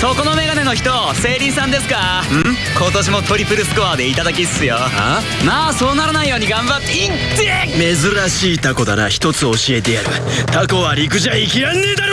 そこのメガネの人セイリンさんですか？うん？今年もトリプルスコアでいただきっすよ。あ？まあそうならないように頑張っていって珍しいタコだな。一つ教えてやる。タコは陸じゃ生きらんねえだろ！